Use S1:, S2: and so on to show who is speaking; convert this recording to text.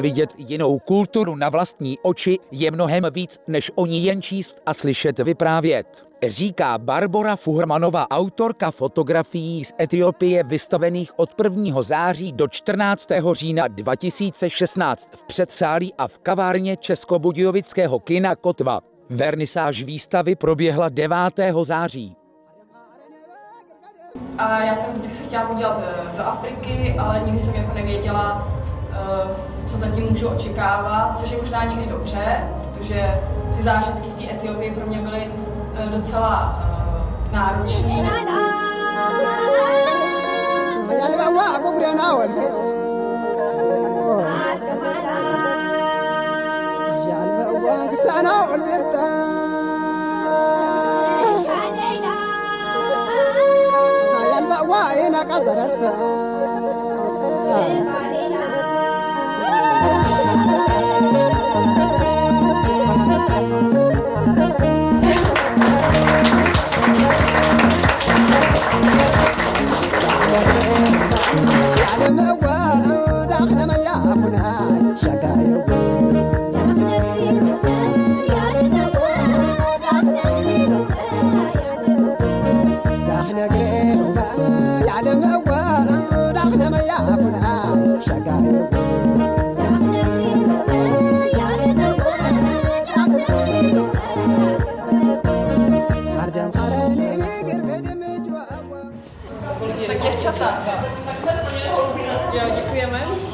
S1: Vidět jinou kulturu na vlastní oči je mnohem víc, než o ní jen číst a slyšet vyprávět. Říká Barbara Fuhrmanová, autorka fotografií z Etiopie vystavených od 1. září do 14. října 2016 v předsálí a v kavárně Českobudějovického kina Kotva. Vernisáž výstavy proběhla 9. září.
S2: A já jsem vždycky se chtěla podívat eh, do Afriky, ale nikdy jsem jako nevěděla, co zatím můžu očekávat, což je možná někdy dobře, protože ty zážitky v té Etiopii pro mě byly eh, docela náročné.
S3: قزرسا على لما يا منهاي شكايوكو Dziewczata.
S2: Ja dziękujemy.